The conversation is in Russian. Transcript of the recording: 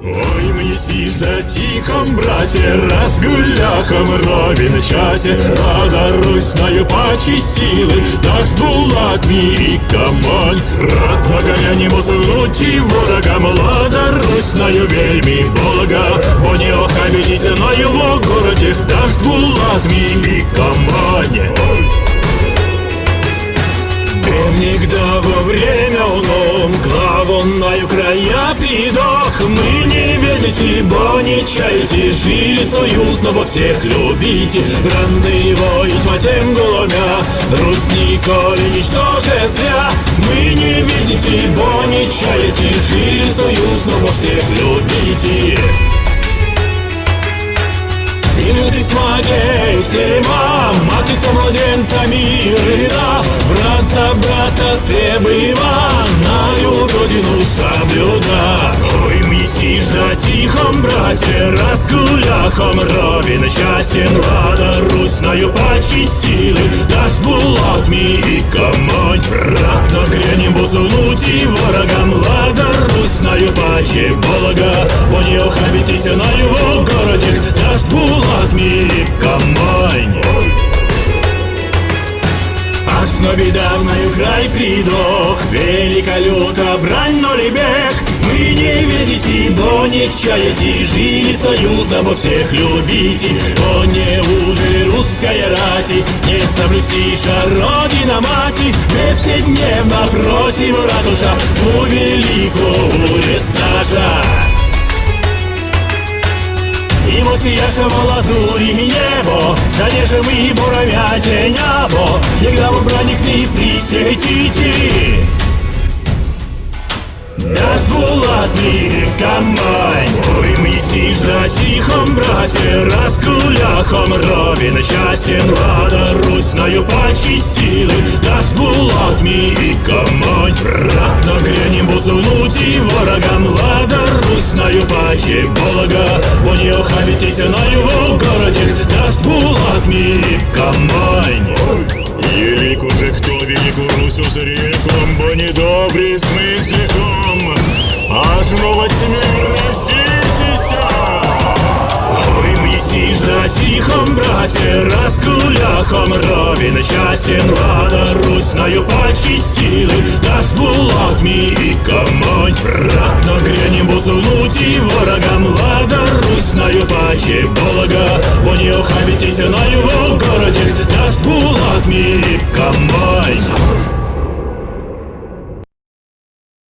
Ой, мне сижда тихом, братья, разгуляхом ровен часе. Рада Русною пачи силы, дашь булат мири камань Рад на горяне мусунути ворога, млада Русною вельми Бога Бо не охабитесь на его городе, дашь булат мири камань Никогда во время он главонною края придох. Мы не видите, бо не чаете. Жили союзно во всех любите. Бранный воить матем голомя Русь николи ничтоже зря. Мы не видите, бо не чаете. Жили союзно во всех любите. Минуты смогете, мам, мать со младенцами рыда Брат за брата требыва, наю родину соблюда Ой, меси жда тихом, братья, разгуляхом. Ровен часен Лада Русною пачи силы, дашь булат ми и камонь. Брат, нагрянем бузунути ворогам, Лада Русною пачи болога Бо не охабитесь на его городе, дашь булат ми и камонь Но бедавною край придох. Велика люта брань, но лебех. Мы не видите, бо не чаете Жили союзно, бо всех любите О, неужели русская рати? Не соблюстиша родина мати. Мы все дневно против ратуша. Ту великую листажа і мосіяшево лазурі небо, Занежем и буровязе небо, Егда в браник не присветите. Дашь булатный камань Ой, мы сишь на тихом брате Раскуляхом ровен часен Лада Русною пачи силы Дашь булат ми и камань Брат нагрянем бузунути ворогам Лада Русною пачи болога Бо не охабитесь на его городе Дашь булат ми и камань. Велик уже кто велику Русь узрехом, бо недобрый смысликом, аж ну во тьме раститеся. Ой, мы сишь на тихом брате, раскуляхом ровен часен Лада Русною силы, дашь булат ми и камонь Брат нагрянем бузунути ворогам Лада Русною пачи болога Бо не охабитесь на его городе,